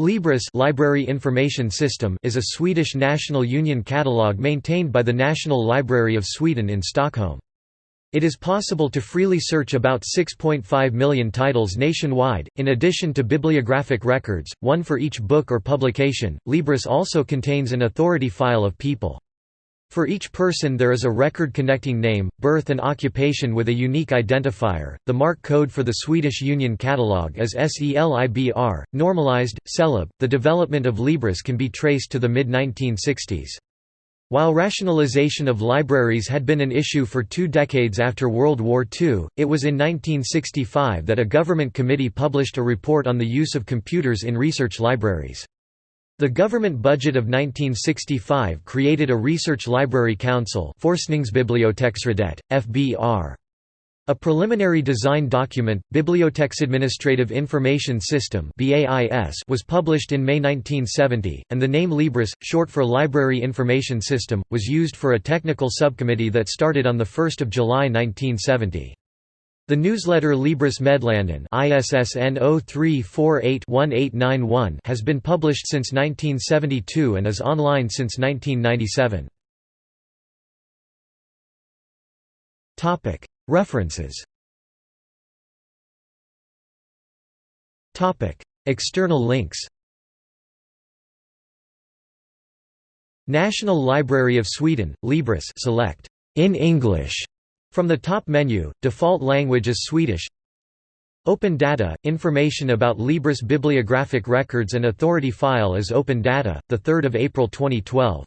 Libris Library Information System is a Swedish National Union catalogue maintained by the National Library of Sweden in Stockholm. It is possible to freely search about 6.5 million titles nationwide, in addition to bibliographic records, one for each book or publication. Libris also contains an authority file of people. For each person there is a record connecting name, birth and occupation with a unique identifier. The MARC code for the Swedish Union Catalogue is SELIBR, normalized, CELIB. The development of Libris can be traced to the mid-1960s. While rationalization of libraries had been an issue for two decades after World War II, it was in 1965 that a government committee published a report on the use of computers in research libraries. The government budget of 1965 created a research library council Forskningsbiblioteksrådet, FBR. A preliminary design document, Biblioteksadministrative Information System was published in May 1970, and the name Libris, short for Library Information System, was used for a technical subcommittee that started on 1 July 1970. The newsletter Libris Meddelanden ISSN 0348-1891 has been published since 1972 and is online since 1997. Topic: References. Topic: External links. National Library of Sweden, Libris select in English from the top menu, default language is Swedish. Open Data – Information about Libris bibliographic records and authority file is Open Data, 3 April 2012